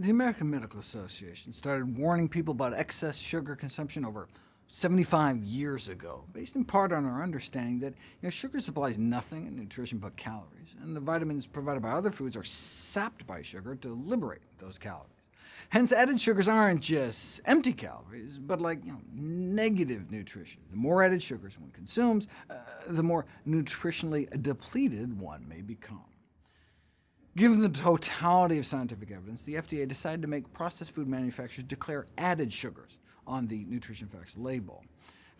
The American Medical Association started warning people about excess sugar consumption over 75 years ago, based in part on our understanding that you know, sugar supplies nothing in nutrition but calories, and the vitamins provided by other foods are sapped by sugar to liberate those calories. Hence, added sugars aren't just empty calories, but like you know, negative nutrition. The more added sugars one consumes, uh, the more nutritionally depleted one may become. Given the totality of scientific evidence, the FDA decided to make processed food manufacturers declare added sugars on the nutrition facts label.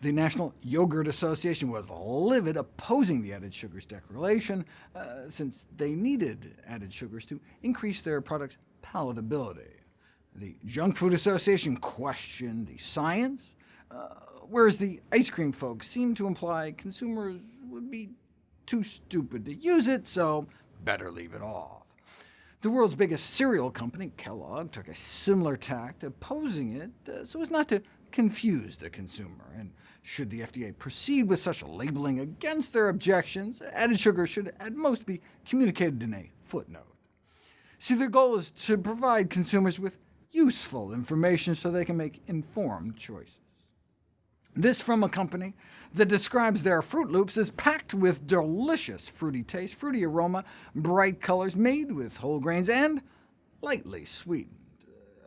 The National Yogurt Association was livid, opposing the added sugars declaration, uh, since they needed added sugars to increase their product's palatability. The Junk Food Association questioned the science, uh, whereas the ice cream folks seemed to imply consumers would be too stupid to use it, so better leave it off. The world's biggest cereal company, Kellogg, took a similar tact, opposing it uh, so as not to confuse the consumer. And should the FDA proceed with such labeling against their objections, added sugar should at most be communicated in a footnote. See, their goal is to provide consumers with useful information so they can make informed choices. This from a company that describes their Froot Loops as packed with delicious fruity taste, fruity aroma, bright colors, made with whole grains, and lightly sweetened,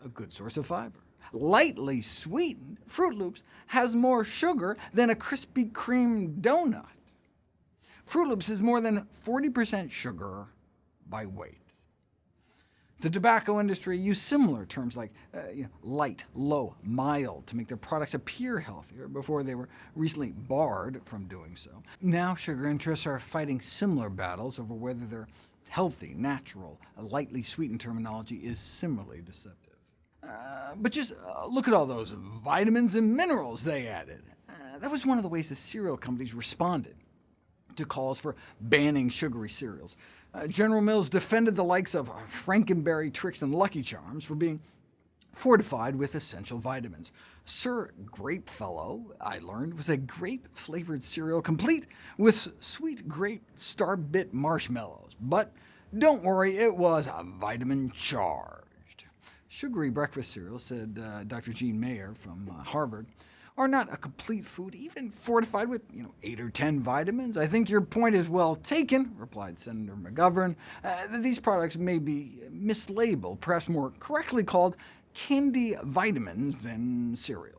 a good source of fiber. Lightly sweetened, Froot Loops has more sugar than a Krispy Kreme donut. Froot Loops is more than 40% sugar by weight. The tobacco industry used similar terms like uh, you know, light, low, mild to make their products appear healthier before they were recently barred from doing so. Now sugar interests are fighting similar battles over whether their healthy, natural, lightly sweetened terminology is similarly deceptive. Uh, but just uh, look at all those vitamins and minerals they added. Uh, that was one of the ways the cereal companies responded to calls for banning sugary cereals. Uh, General Mills defended the likes of Franken Berry Trix and Lucky Charms for being fortified with essential vitamins. Sir Grapefellow, I learned, was a grape-flavored cereal complete with sweet grape star-bit marshmallows. But don't worry, it was vitamin-charged. Sugary breakfast cereal, said uh, Dr. Jean Mayer from uh, Harvard, are not a complete food, even fortified with you know, 8 or 10 vitamins. I think your point is well taken, replied Senator McGovern, uh, that these products may be mislabeled, perhaps more correctly called candy vitamins than cereals.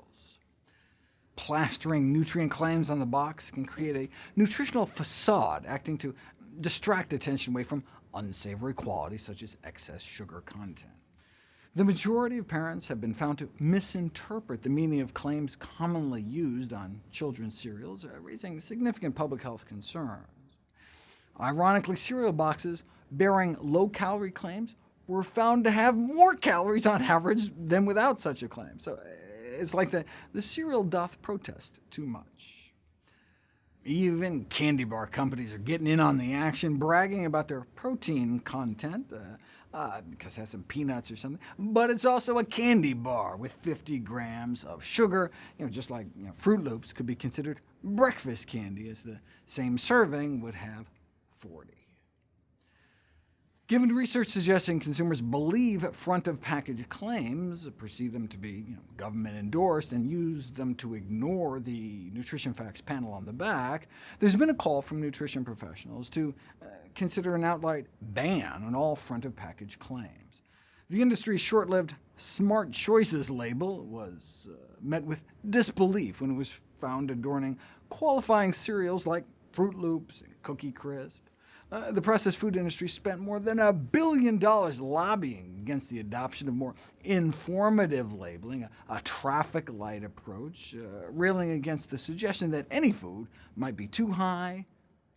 Plastering nutrient claims on the box can create a nutritional facade, acting to distract attention away from unsavory qualities such as excess sugar content. The majority of parents have been found to misinterpret the meaning of claims commonly used on children's cereals, uh, raising significant public health concerns. Ironically, cereal boxes bearing low-calorie claims were found to have more calories on average than without such a claim. So uh, it's like the, the cereal doth protest too much. Even candy bar companies are getting in on the action, bragging about their protein content. Uh, uh, because it has some peanuts or something, but it's also a candy bar with 50 grams of sugar, you know, just like you know, Froot Loops could be considered breakfast candy, as the same serving would have 40. Given research suggesting consumers believe front-of-package claims, perceive them to be you know, government-endorsed, and use them to ignore the nutrition facts panel on the back, there's been a call from nutrition professionals to uh, consider an outright ban on all front-of-package claims. The industry's short-lived Smart Choices label was uh, met with disbelief when it was found adorning qualifying cereals like Froot Loops and Cookie Crisp. Uh, the processed food industry spent more than a billion dollars lobbying against the adoption of more informative labeling, a, a traffic light approach, uh, railing against the suggestion that any food might be too high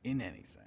in anything.